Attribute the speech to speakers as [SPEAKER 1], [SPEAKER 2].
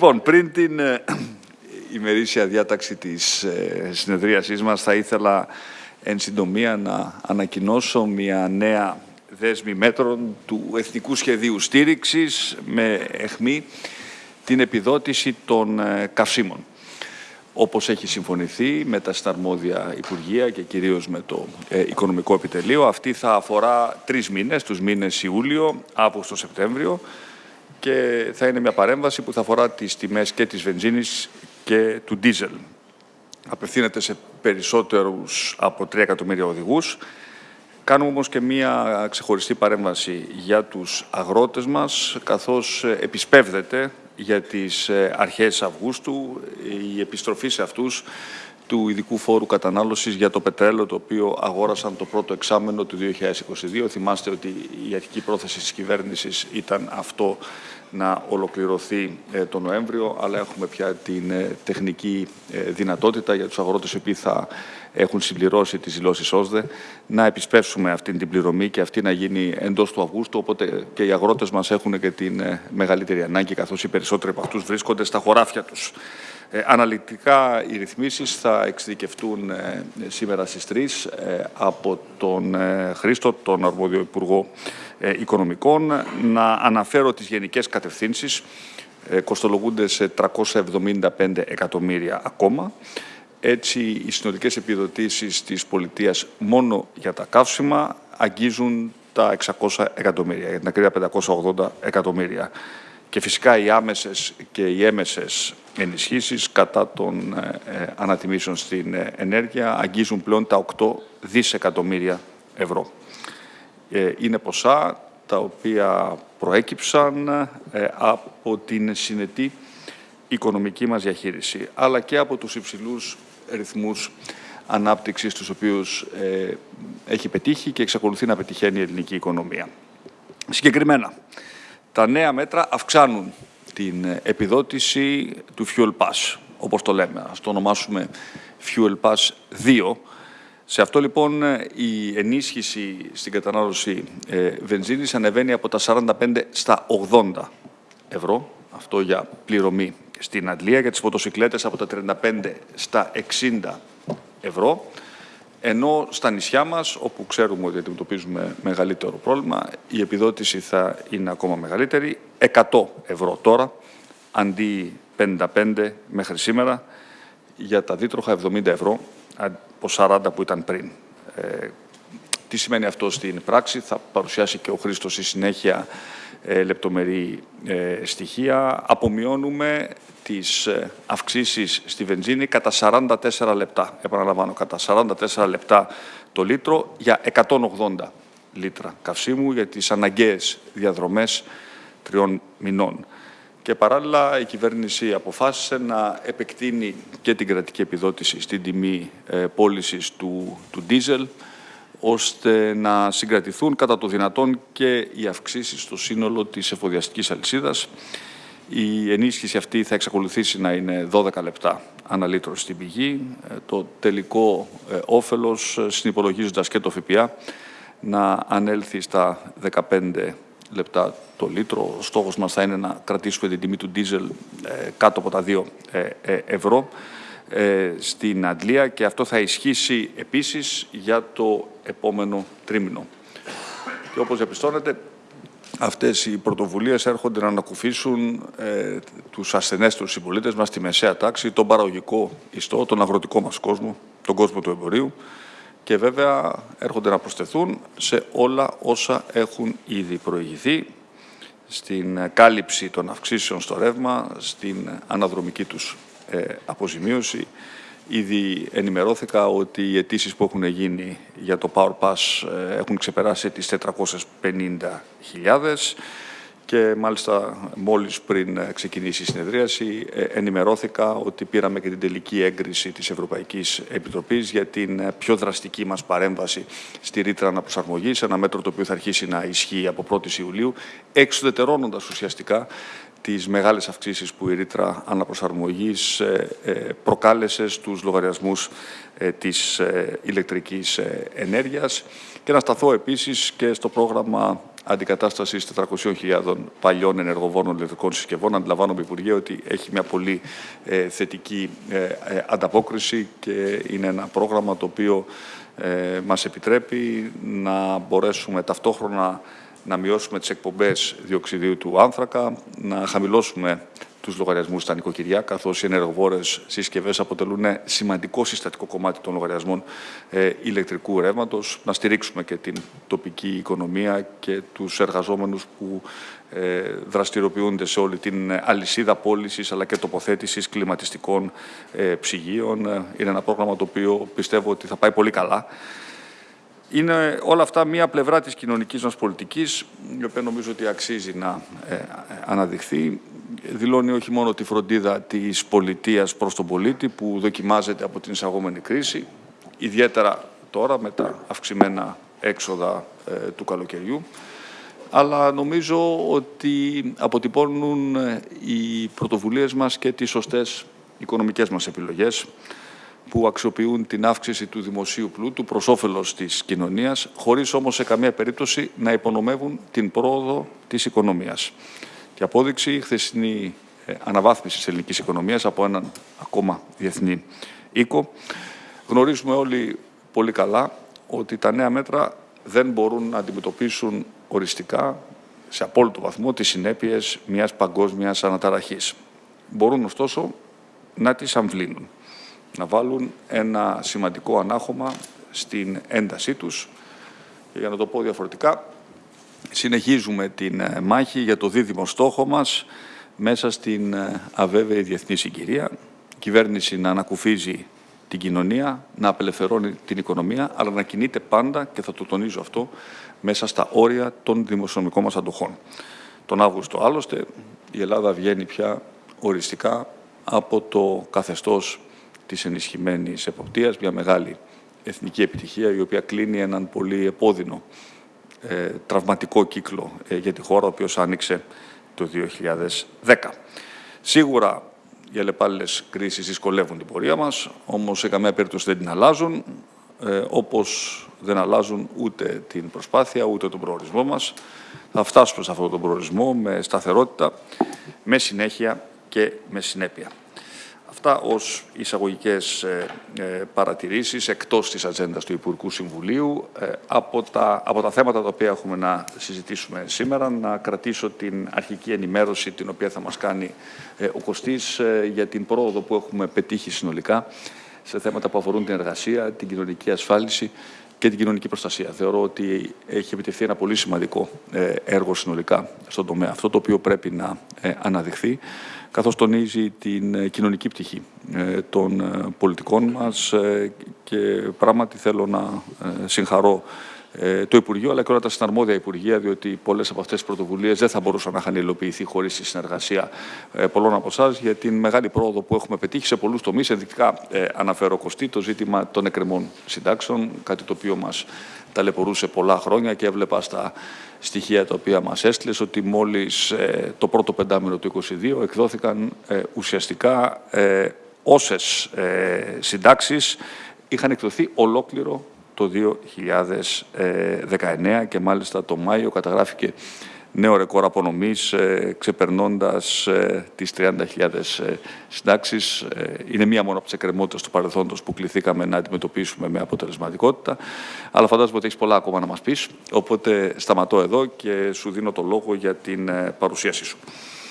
[SPEAKER 1] Λοιπόν, πριν την ε, ημερήσια διάταξη της ε, συνεδρίασής μας θα ήθελα εν συντομία να ανακοινώσω μια νέα δέσμη μέτρων του Εθνικού Σχεδίου Στήριξης με εχμή την επιδότηση των ε, καυσίμων. Όπως έχει συμφωνηθεί με τα συναρμόδια Υπουργεία και κυρίως με το Οικονομικό Επιτελείο, αυτή θα αφορά τρεις μήνες, τους μήνες Ιούλιο, Αύγουστο, Σεπτέμβριο, και θα είναι μια παρέμβαση που θα αφορά τις τιμές και της βενζίνης και του ντίζελ. Απευθύνεται σε περισσότερους από 3 εκατομμύρια οδηγούς. Κάνουμε όμως και μία ξεχωριστή παρέμβαση για τους αγρότες μας, καθώς επισπεύδεται για τις αρχές Αυγούστου η επιστροφή σε αυτούς του ειδικού φόρου κατανάλωσης για το πετρέλαιο το οποίο αγόρασαν το πρώτο εξάμενο του 2022. Θυμάστε ότι η αρχική πρόθεση της κυβέρνησης ήταν αυτό να ολοκληρωθεί ε, το Νοέμβριο, αλλά έχουμε πια την ε, τεχνική ε, δυνατότητα για τους αγρότες οι οποίοι θα έχουν συμπληρώσει τις δηλώσεις ΩΣΔΕ να επισπεύσουμε αυτή την πληρωμή και αυτή να γίνει εντός του Αυγούστου, οπότε και οι αγρότες μας έχουν και την μεγαλύτερη ανάγκη, καθώς οι περισσότεροι από αυτούς βρίσκονται στα χωράφια τους. Ε, αναλυτικά οι ρυθμίσεις θα εξειδικευτούν ε, σήμερα στις 3 ε, από τον Χρήστο, τον Αρμόδιο Υπουργό Οικονομικών. Να αναφέρω τις γενικές κατευθύνσεις. Κοστολογούνται σε 375 εκατομμύρια ακόμα. Έτσι, οι συνολικές επιδοτήσεις της πολιτείας μόνο για τα καύσιμα αγγίζουν τα 600 εκατομμύρια, για την ακρίβεια 580 εκατομμύρια. Και φυσικά οι άμεσες και οι έμεσες ενισχύσεις κατά των ε, ε, ανατιμήσεων στην ε, ενέργεια αγγίζουν πλέον τα 8 δισεκατομμύρια ευρώ. Είναι ποσά τα οποία προέκυψαν από την συνετή οικονομική μας διαχείριση, αλλά και από τους υψηλούς ρυθμούς ανάπτυξης τους οποίους έχει πετύχει και εξακολουθεί να πετυχαίνει η ελληνική οικονομία. Συγκεκριμένα, τα νέα μέτρα αυξάνουν την επιδότηση του Fuel Pass, όπως το λέμε. Ας το ονομάσουμε Fuel Pass 2. Σε αυτό λοιπόν η ενίσχυση στην κατανάλωση ε, βενζίνης ανεβαίνει από τα 45 στα 80 ευρώ. Αυτό για πληρωμή στην Αντλία, για τις μοτοσυκλέτες από τα 35 στα 60 ευρώ. Ενώ στα νησιά μας, όπου ξέρουμε ότι αντιμετωπίζουμε μεγαλύτερο πρόβλημα, η επιδότηση θα είναι ακόμα μεγαλύτερη, 100 ευρώ τώρα, αντί 55 μέχρι σήμερα, για τα δίτροχα 70 ευρώ, από 40 που ήταν πριν. Ε, τι σημαίνει αυτό στην πράξη, θα παρουσιάσει και ο Χρήστος στη συνέχεια ε, λεπτομερή ε, στοιχεία. Απομειώνουμε τις ε, αυξήσεις στη βενζίνη κατά 44 λεπτά. Επαναλαμβάνω, κατά 44 λεπτά το λίτρο για 180 λίτρα καυσίμου για τις αναγκαίες διαδρομές τριών μηνών. Και παράλληλα η κυβέρνηση αποφάσισε να επεκτείνει και την κρατική επιδότηση στην τιμή ε, πώλησης του, του ντίζελ, ώστε να συγκρατηθούν κατά το δυνατόν και οι αυξήσεις στο σύνολο της εφοδιαστικής αλυσίδας. Η ενίσχυση αυτή θα εξακολουθήσει να είναι 12 λεπτά αναλύτρο στην πηγή. Ε, το τελικό ε, όφελος, ε, συνυπολογίζοντας και το ΦΠΑ, να ανέλθει στα 15 λεπτά το λίτρο. Ο στόχος μας θα είναι να κρατήσουμε την τιμή του ντίζελ κάτω από τα 2 ευρώ στην Αντλία και αυτό θα ισχύσει επίσης για το επόμενο τρίμηνο. Και όπως διαπιστώνετε, αυτές οι πρωτοβουλίες έρχονται να ανακουφίσουν ε, τους ασθενέστερους συμπολίτες μας, τη μεσαία τάξη, τον παραγωγικό ιστό, τον αγροτικό μας κόσμο, τον κόσμο του εμπορίου και βέβαια έρχονται να προσθεθούν σε όλα όσα έχουν ήδη προηγηθεί στην κάλυψη των αυξήσεων στο ρεύμα, στην αναδρομική τους ε, αποζημίωση, Ήδη ενημερώθηκα ότι οι αιτήσεις που έχουν γίνει για το Power Pass ε, έχουν ξεπεράσει τις 450.000 και μάλιστα μόλις πριν ξεκινήσει η συνεδρίαση ε, ενημερώθηκα ότι πήραμε και την τελική έγκριση της Ευρωπαϊκής Επιτροπής για την ε, πιο δραστική μας παρέμβαση στη ρήτρα αναπροσαρμογής, ένα μέτρο το οποίο θα αρχίσει να ισχύει από 1η Ιουλίου, εξουδετερώνοντας ουσιαστικά τις μεγάλες αυξήσεις που η ρήτρα αναπροσαρμογής ε, ε, προκάλεσε στους λογαριασμούς ε, της ηλεκτρικής ενέργειας και να σταθώ επίσης και στο πρόγραμμα αντικατάστασης 400.000 παλιών ενεργοβόνων ηλεκτρικών συσκευών. Αντιλαμβάνομαι, Υπουργέ, ότι έχει μια πολύ ε, θετική ε, ανταπόκριση και είναι ένα πρόγραμμα το οποίο ε, μας επιτρέπει να μπορέσουμε ταυτόχρονα να μειώσουμε τις εκπομπές διοξιδίου του άνθρακα, να χαμηλώσουμε τους λογαριασμούς στα νοικοκυριά, καθώς οι ενεργοβόρες συσκευές αποτελούν σημαντικό συστατικό κομμάτι των λογαριασμών ε, ηλεκτρικού ρεύματος, να στηρίξουμε και την τοπική οικονομία και τους εργαζόμενους που ε, δραστηριοποιούνται σε όλη την αλυσίδα πώλησης αλλά και τοποθέτησης κλιματιστικών ε, ψυγείων. Είναι ένα πρόγραμμα το οποίο πιστεύω ότι θα πάει πολύ καλά. Είναι όλα αυτά μία πλευρά της κοινωνικής μας πολιτικής, η οποία νομίζω ότι αξίζει να ε, αναδειχθεί. Δηλώνει όχι μόνο τη φροντίδα της πολιτείας προς τον πολίτη, που δοκιμάζεται από την εισαγόμενη κρίση, ιδιαίτερα τώρα με τα αυξημένα έξοδα ε, του καλοκαιριού, αλλά νομίζω ότι αποτυπώνουν ε, οι πρωτοβουλίες μας και τις σωστές οικονομικές μας επιλογές, που αξιοποιούν την αύξηση του δημοσίου πλούτου προς όφελος της κοινωνίας, χωρίς όμως σε καμία περίπτωση να υπονομεύουν την πρόοδο της οικονομίας. Και απόδειξη η χθεσινή ε, αναβάθμιση της ελληνικής οικονομίας από έναν ακόμα διεθνή οίκο. Γνωρίζουμε όλοι πολύ καλά ότι τα νέα μέτρα δεν μπορούν να αντιμετωπίσουν οριστικά σε απόλυτο βαθμό τις συνέπειες μιας παγκόσμιας αναταραχής. Μπορούν ωστόσο να τις αμβλύνουν να βάλουν ένα σημαντικό ανάχωμα στην έντασή τους. Και για να το πω διαφορετικά, συνεχίζουμε την ε, μάχη για το δίδυμο στόχο μας μέσα στην ε, αβέβαιη διεθνή συγκυρία. Η κυβέρνηση να ανακουφίζει την κοινωνία, να απελευθερώνει την οικονομία, αλλά να κινείται πάντα, και θα το τονίζω αυτό, μέσα στα όρια των δημοσιονομικών μας αντοχών. Τον Αύγουστο, άλλωστε, η Ελλάδα βγαίνει πια οριστικά από το καθεστώς της ενισχυμένης εποπτείας, μια μεγάλη εθνική επιτυχία η οποία κλείνει έναν πολύ επώδυνο ε, τραυματικό κύκλο ε, για τη χώρα, ο οποίος άνοιξε το 2010. Σίγουρα οι αλλεπάλληλες κρίσεις δυσκολεύουν την πορεία μας, όμως σε καμία περίπτωση δεν την αλλάζουν, ε, όπως δεν αλλάζουν ούτε την προσπάθεια, ούτε τον προορισμό μας. Θα φτάσουμε σε αυτόν τον προορισμό με σταθερότητα, με συνέχεια και με συνέπεια. Αυτά ως εισαγωγικές ε, ε, παρατηρήσεις εκτός της ατζέντας του Υπουργικού Συμβουλίου. Ε, από τα, από τα θέματα τα οποία έχουμε να συζητήσουμε σήμερα, να κρατήσω την αρχική ενημέρωση την οποία θα μας κάνει ο Κωστής για την πρόοδο που έχουμε πετύχει συνολικά σε θέματα που αφορούν την εργασία, την κοινωνική ασφάλιση και την κοινωνική προστασία. Θεωρώ ότι έχει επιτευχθεί ένα πολύ σημαντικό έργο συνολικά στον τομέα αυτό, το οποίο πρέπει να αναδειχθεί καθώς τονίζει την ε, κοινωνική πτυχή ε, των ε, πολιτικών μας και πράγματι θέλω να συγχαρώ το Υπουργείο, αλλά και όλα τα συναρμόδια Υπουργεία, διότι πολλές από αυτές τις πρωτοβουλίες δεν θα μπορούσαν να είχαν υλοποιηθεί χωρίς τη συνεργασία πολλών από εσάς για την μεγάλη πρόοδο που έχουμε πετύχει σε πολλούς τομείς. Ενδεικτικά αναφέρω κοστί το ζήτημα των εκκρεμών συντάξεων, κάτι το οποίο μας ταλαιπωρούσε πολλά χρόνια και έβλεπα στα στοιχεία τα οποία μας έστειλες ότι μόλις ε, το πρώτο πεντάμινο του 2022 εκδόθηκαν ε, ουσιαστικά ε, όσες ε, συντάξεις είχαν εκδοθεί ολόκληρο το 2019 και μάλιστα το Μάιο καταγράφηκε νέο ρεκόρ απονομής, ε, ξεπερνώντας ε, τις 30.000 ε, συντάξεις. Ε, είναι μία μόνο από τις εκκρεμότητες του παρελθόντος που κληθήκαμε να αντιμετωπίσουμε με αποτελεσματικότητα. Αλλά φαντάζομαι ότι έχεις πολλά ακόμα να μας πεις. Οπότε σταματώ εδώ και σου δίνω το λόγο για την παρουσίασή σου.